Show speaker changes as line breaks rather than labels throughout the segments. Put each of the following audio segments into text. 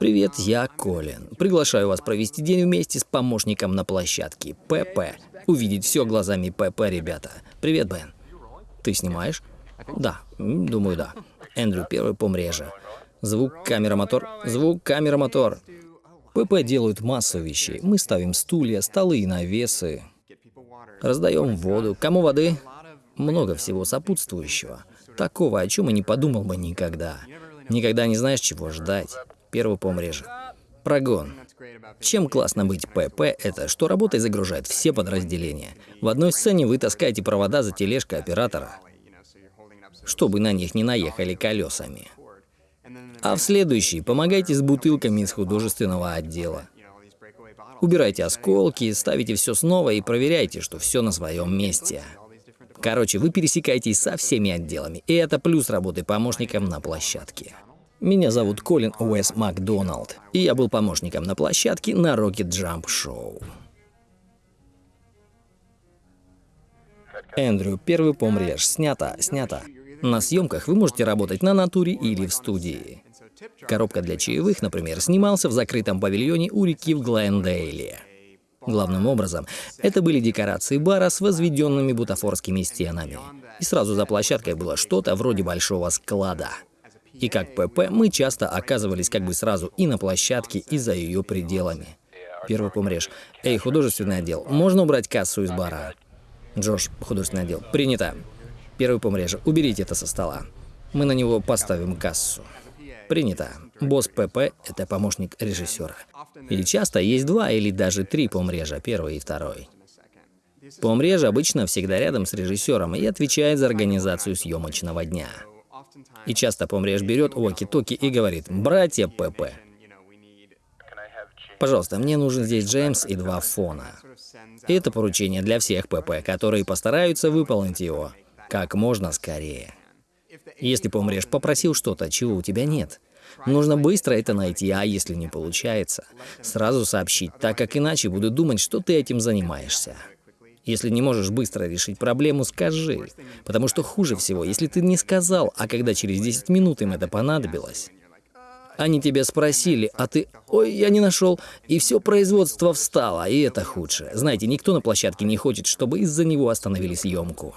Привет, я Колин. Приглашаю вас провести день вместе с помощником на площадке ПП. Увидеть все глазами ПП, ребята. Привет, Бен. Ты снимаешь? Да, думаю, да. Эндрю, первый помреже. Звук, камера, мотор. Звук, камера, мотор. ПП делают массу вещей. Мы ставим стулья, столы и навесы. Раздаем воду. Кому воды? Много всего сопутствующего. Такого, о чем и не подумал бы никогда. Никогда не знаешь, чего ждать. Первый помреже. Прогон. Чем классно быть ПП, это что работой загружает все подразделения. В одной сцене вы таскаете провода за тележкой оператора, чтобы на них не наехали колесами. А в следующий помогайте с бутылками из художественного отдела. Убирайте осколки, ставите все снова и проверяйте, что все на своем месте. Короче, вы пересекаетесь со всеми отделами, и это плюс работы помощником на площадке. Меня зовут Колин Уэс Макдоналд, и я был помощником на площадке на Rocket Jump Show. Эндрю, первый помрежь, снято, снято. На съемках вы можете работать на натуре или в студии. Коробка для чаевых, например, снимался в закрытом павильоне у реки в Глендейле. Главным образом, это были декорации бара с возведенными бутафорскими стенами. И сразу за площадкой было что-то вроде большого склада. И как ПП мы часто оказывались как бы сразу и на площадке, и за ее пределами. Первый помрешь. Эй, художественный отдел, можно убрать кассу из бара? Джош, художественный отдел. Принято. Первый помреже. Уберите это со стола. Мы на него поставим кассу. Принято. Босс ПП — это помощник режиссера. И часто есть два или даже три помрежа, первый и второй. Помреж обычно всегда рядом с режиссером и отвечает за организацию съемочного дня. И часто помреж берет уоки-токи и говорит «Братья ПП». Пожалуйста, мне нужен здесь Джеймс и два фона. Это поручение для всех ПП, которые постараются выполнить его как можно скорее. Если помрешь, попросил что-то, чего у тебя нет. Нужно быстро это найти, а если не получается, сразу сообщить, так как иначе будут думать, что ты этим занимаешься. Если не можешь быстро решить проблему, скажи. Потому что хуже всего, если ты не сказал, а когда через 10 минут им это понадобилось. Они тебя спросили, а ты «Ой, я не нашел», и все производство встало, и это худшее. Знаете, никто на площадке не хочет, чтобы из-за него остановили съемку.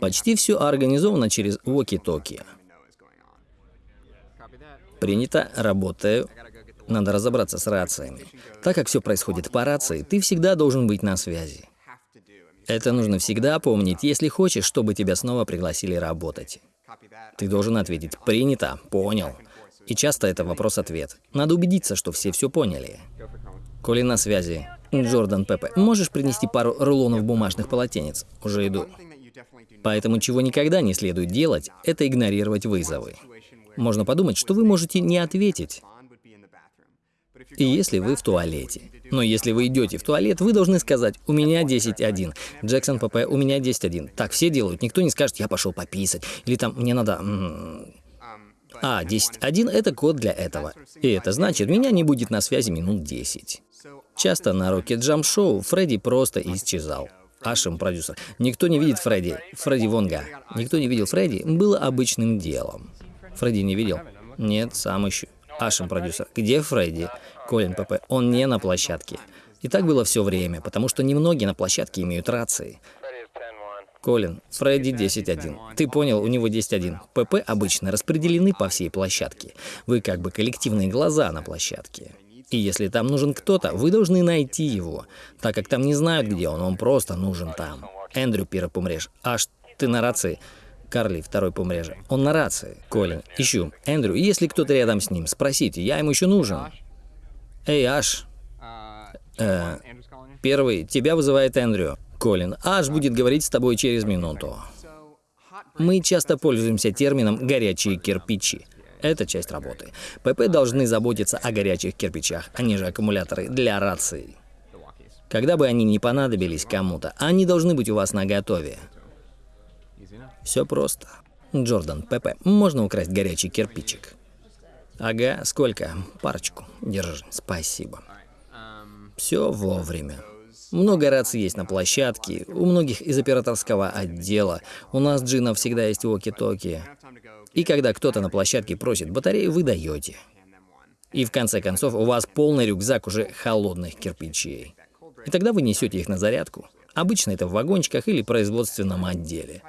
Почти все организовано через walkie-talkie. Принято, работаю. Надо разобраться с рациями. Так как все происходит по рации, ты всегда должен быть на связи. Это нужно всегда помнить, если хочешь, чтобы тебя снова пригласили работать. Ты должен ответить «принято», «понял». И часто это вопрос-ответ. Надо убедиться, что все все поняли. Коли на связи. Джордан Пепе, можешь принести пару рулонов бумажных полотенец? Уже иду. Поэтому чего никогда не следует делать, это игнорировать вызовы. Можно подумать, что вы можете не ответить. И если вы в туалете. Но если вы идете в туалет, вы должны сказать «У меня 10.1». Джексон ПП «У меня 10.1». Так все делают. Никто не скажет «Я пошел пописать». Или там «Мне надо...» А, 10.1 — это код для этого. И это значит, меня не будет на связи минут 10. Часто на Rocket Jump Show Фредди просто исчезал. Ашем, продюсер. Никто не видит Фредди. Фредди Вонга. Никто не видел Фредди было обычным делом. Фредди не видел? Нет, сам ищу. Ашем, продюсер. Где Фредди? Колин ПП. Он не на площадке. И так было все время, потому что немногие на площадке имеют рации. Колин, Фредди 10.1. Ты понял, у него 10.1. ПП обычно распределены по всей площадке. Вы как бы коллективные глаза на площадке. И если там нужен кто-то, вы должны найти его, так как там не знают, где он, он просто нужен там. Эндрю, первый помрежь. Аж ты на рации. Карли, второй помреже. Он на рации. Колин, ищу. Эндрю, если кто-то рядом с ним, спросите, я ему еще нужен. Эй, Аш. Э, первый, тебя вызывает Эндрю. Колин, Аш будет говорить с тобой через минуту. Мы часто пользуемся термином «горячие кирпичи». Это часть работы. ПП должны заботиться о горячих кирпичах, они же аккумуляторы для рации. Когда бы они не понадобились кому-то, они должны быть у вас на готове. Все просто. Джордан, ПП, можно украсть горячий кирпичик? Ага, сколько? Парочку. Держи, спасибо. Все вовремя. Много раций есть на площадке, у многих из операторского отдела. У нас, Джина, всегда есть воки-токи. И когда кто-то на площадке просит батарею, вы даете. И в конце концов у вас полный рюкзак уже холодных кирпичей. И тогда вы несете их на зарядку. Обычно это в вагончиках или производственном отделе.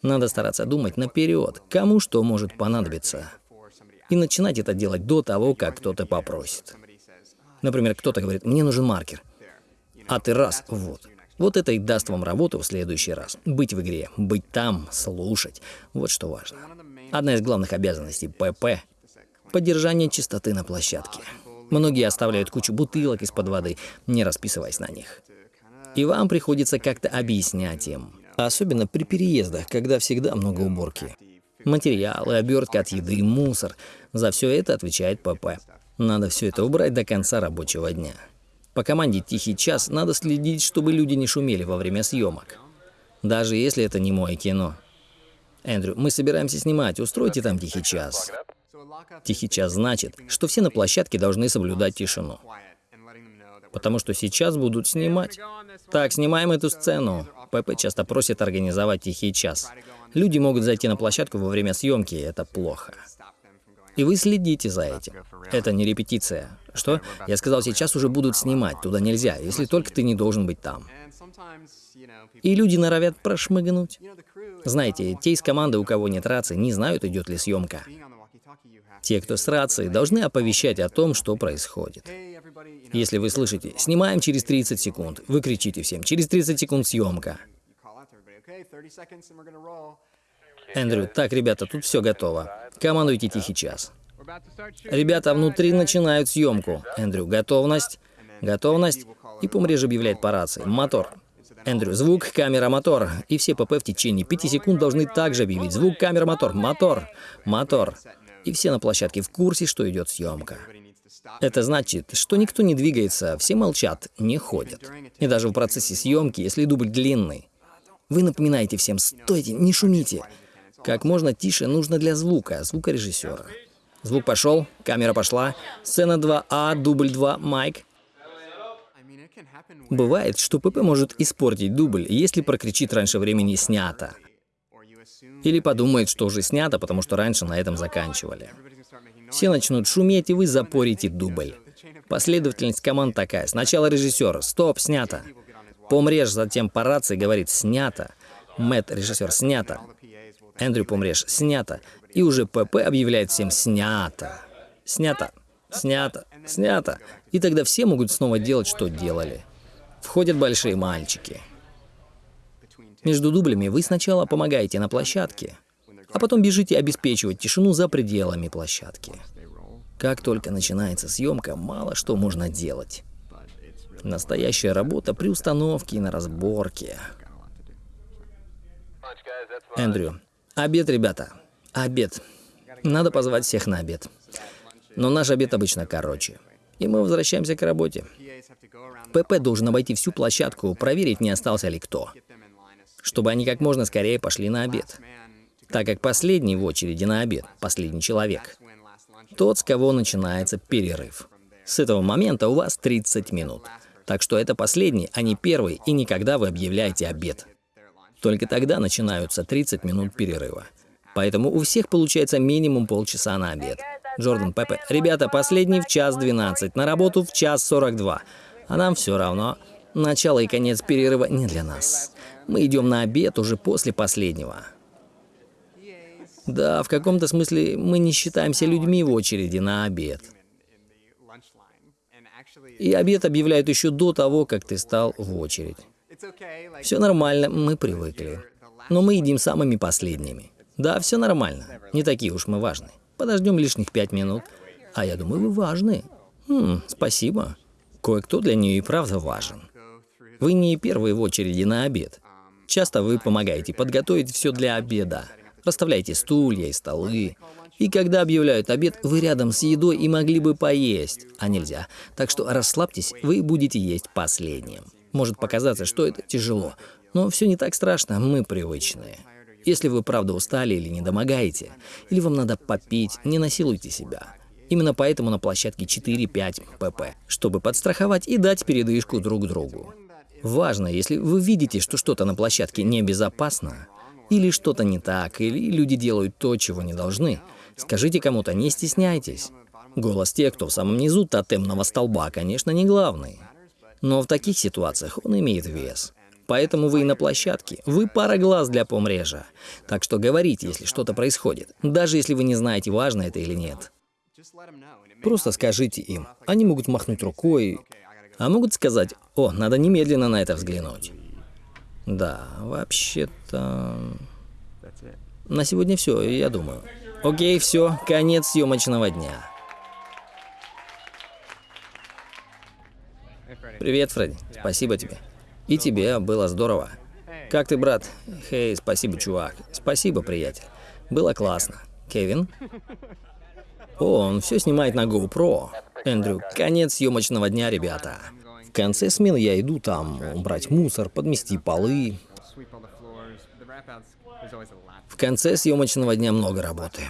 Надо стараться думать наперед, кому что может понадобиться. И начинать это делать до того, как кто-то попросит. Например, кто-то говорит, мне нужен маркер. А ты раз, вот. Вот это и даст вам работу в следующий раз. Быть в игре, быть там, слушать. Вот что важно. Одна из главных обязанностей ПП — поддержание чистоты на площадке. Многие оставляют кучу бутылок из-под воды, не расписываясь на них. И вам приходится как-то объяснять им. Особенно при переездах, когда всегда много уборки. Материалы, обертка от еды, мусор. За все это отвечает ПП. Надо все это убрать до конца рабочего дня. По команде «Тихий час» надо следить, чтобы люди не шумели во время съемок. Даже если это не мое кино. Эндрю, мы собираемся снимать, устройте там «Тихий час». Тихий час значит, что все на площадке должны соблюдать тишину. Потому что сейчас будут снимать. Так, снимаем эту сцену. ПП часто просит организовать тихий час. Люди могут зайти на площадку во время съемки, и это плохо. И вы следите за этим. Это не репетиция. Что? Я сказал, сейчас уже будут снимать, туда нельзя, если только ты не должен быть там. И люди норовят прошмыгнуть. Знаете, те из команды, у кого нет рации, не знают, идет ли съемка. Те, кто с рацией, должны оповещать о том, что происходит. Если вы слышите «снимаем через 30 секунд», вы кричите всем «через 30 секунд съемка». Эндрю, так, ребята, тут все готово. Командуйте тихий час. Ребята внутри начинают съемку. Эндрю, готовность. Готовность. И помреж объявляет по рации. Мотор. Эндрю, звук, камера, мотор. И все ПП в течение 5 секунд должны также объявить. Звук, камера, мотор. Мотор. Мотор. И все на площадке в курсе, что идет съемка. Это значит, что никто не двигается, все молчат, не ходят. И даже в процессе съемки, если дубль длинный, вы напоминаете всем «стойте, не шумите». Как можно тише нужно для звука, звукорежиссера. Звук пошел, камера пошла, сцена 2А, дубль 2, майк. Бывает, что ПП может испортить дубль, если прокричит раньше времени «снято». Или подумает, что уже снято, потому что раньше на этом заканчивали. Все начнут шуметь, и вы запорите дубль. Последовательность команд такая. Сначала режиссер «Стоп, снято». Помреж затем по рации говорит «Снято». Мэтт, режиссер, «Снято». Эндрю Помреж «Снято». И уже ПП объявляет всем «Снято». Снято. Снято. Снято. И тогда все могут снова делать, что делали. Входят большие мальчики. Между дублями вы сначала помогаете на площадке, а потом бежите обеспечивать тишину за пределами площадки. Как только начинается съемка, мало что можно делать. Настоящая работа при установке и на разборке. Эндрю. Обед, ребята. Обед. Надо позвать всех на обед. Но наш обед обычно короче. И мы возвращаемся к работе. ПП должен обойти всю площадку, проверить, не остался ли кто. Чтобы они как можно скорее пошли на обед так как последний в очереди на обед, последний человек, тот, с кого начинается перерыв. С этого момента у вас 30 минут. Так что это последний, а не первый, и никогда вы объявляете обед. Только тогда начинаются 30 минут перерыва. Поэтому у всех получается минимум полчаса на обед. Джордан Пепе. Ребята, последний в час 12, на работу в час 42. А нам все равно. Начало и конец перерыва не для нас. Мы идем на обед уже после последнего. Да, в каком-то смысле мы не считаемся людьми в очереди на обед. И обед объявляют еще до того, как ты стал в очередь. Все нормально, мы привыкли. Но мы едим самыми последними. Да, все нормально. Не такие уж мы важны. Подождем лишних пять минут. А я думаю, вы важны. Хм, спасибо. Кое-кто для нее и правда важен. Вы не первые в очереди на обед. Часто вы помогаете подготовить все для обеда. Расставляйте стулья и столы. И когда объявляют обед, вы рядом с едой и могли бы поесть, а нельзя. Так что расслабьтесь, вы будете есть последним. Может показаться, что это тяжело, но все не так страшно, мы привычные. Если вы правда устали или не домогаете, или вам надо попить, не насилуйте себя. Именно поэтому на площадке 4-5 pp, чтобы подстраховать и дать передышку друг другу. Важно, если вы видите, что что-то на площадке небезопасно, или что-то не так, или люди делают то, чего не должны. Скажите кому-то, не стесняйтесь. Голос тех, кто в самом низу тотемного столба, конечно, не главный. Но в таких ситуациях он имеет вес. Поэтому вы и на площадке. Вы пара глаз для помрежа. Так что говорите, если что-то происходит. Даже если вы не знаете, важно это или нет. Просто скажите им. Они могут махнуть рукой, а могут сказать, о, надо немедленно на это взглянуть. Да, вообще-то... На сегодня все, я думаю. Окей, все, конец съемочного дня. Привет, Фредди. Спасибо тебе. И тебе, было здорово. Как ты, брат? Хей, спасибо, чувак. Спасибо, приятель. Было классно. Кевин? О, он все снимает на GoPro. Эндрю, конец съемочного дня, ребята. Конце смены я иду там убрать мусор, подмести полы. В конце съемочного дня много работы.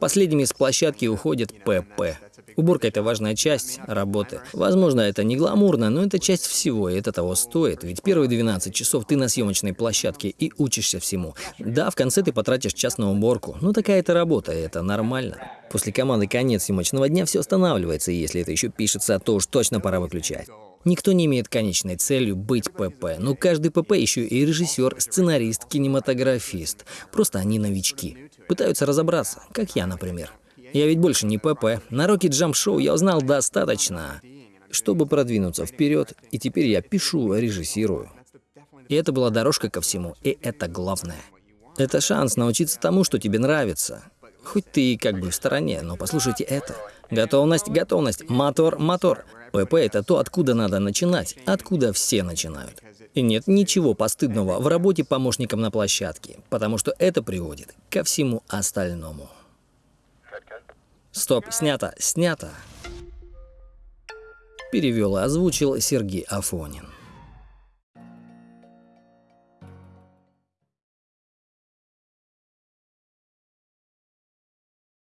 Последними с площадки уходит ПП. Уборка — это важная часть работы. Возможно, это не гламурно, но это часть всего, и это того стоит. Ведь первые 12 часов ты на съемочной площадке и учишься всему. Да, в конце ты потратишь час на уборку, но такая это работа, и это нормально. После команды конец съемочного дня все останавливается, и если это еще пишется, то уж точно пора выключать. Никто не имеет конечной целью быть ПП, но каждый ПП еще и режиссер, сценарист, кинематографист. Просто они новички. Пытаются разобраться, как я, например. Я ведь больше не ПП. На Rocket Jump Show я узнал достаточно, чтобы продвинуться вперед, и теперь я пишу, режиссирую. И это была дорожка ко всему, и это главное. Это шанс научиться тому, что тебе нравится. Хоть ты и как бы в стороне, но послушайте это. Готовность, готовность, мотор, мотор. ПП — это то, откуда надо начинать, откуда все начинают. И нет ничего постыдного в работе помощником на площадке, потому что это приводит ко всему остальному. Стоп, снято, снято. Перевел и озвучил Сергей Афонин.